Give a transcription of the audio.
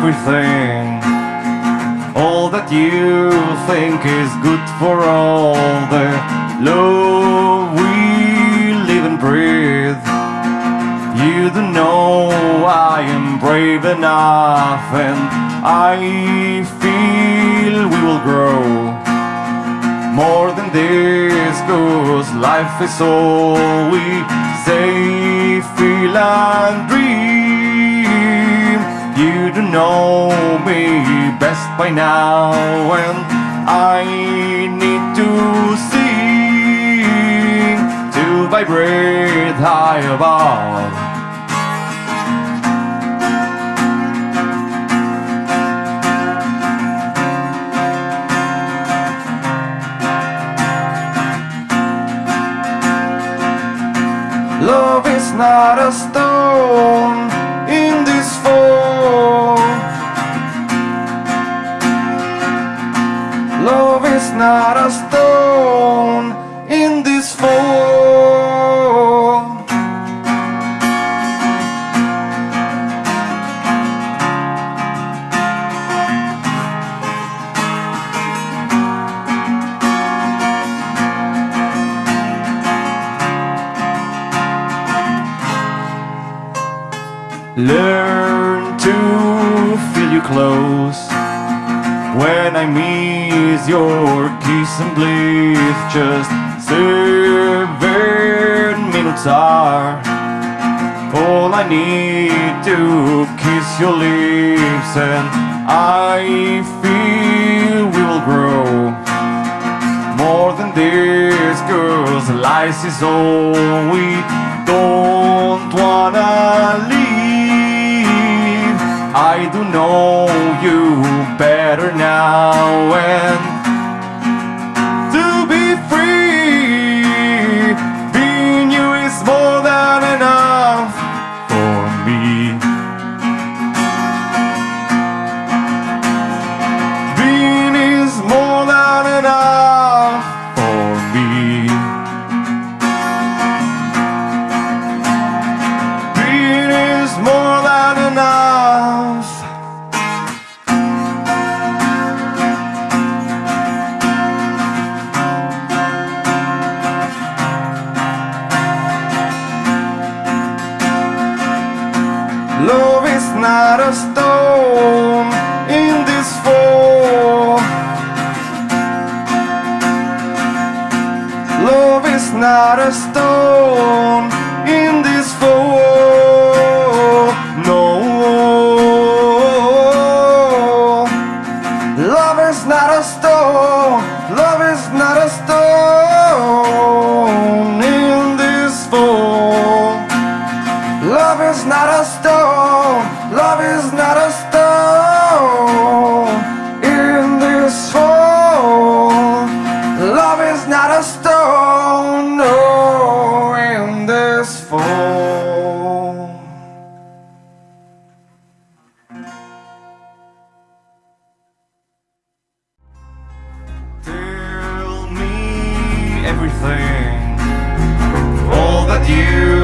everything. All that you think is good for all the love we live and breathe. You don't know I am brave enough and I feel we will grow more than this cause life is all we say, feel and dream You know me best by now and I need to sing To vibrate high above. Love is not a stone Love is not a stone in this fall. Learn to feel you close When I miss your kiss and bliss Just seven minutes are All I need to kiss your lips And I feel we will grow. More than this Cause life is all we don't wanna leave do know you better now. And Love is not a stone in this fall. Love is not a stone in this fall. Everything, all that you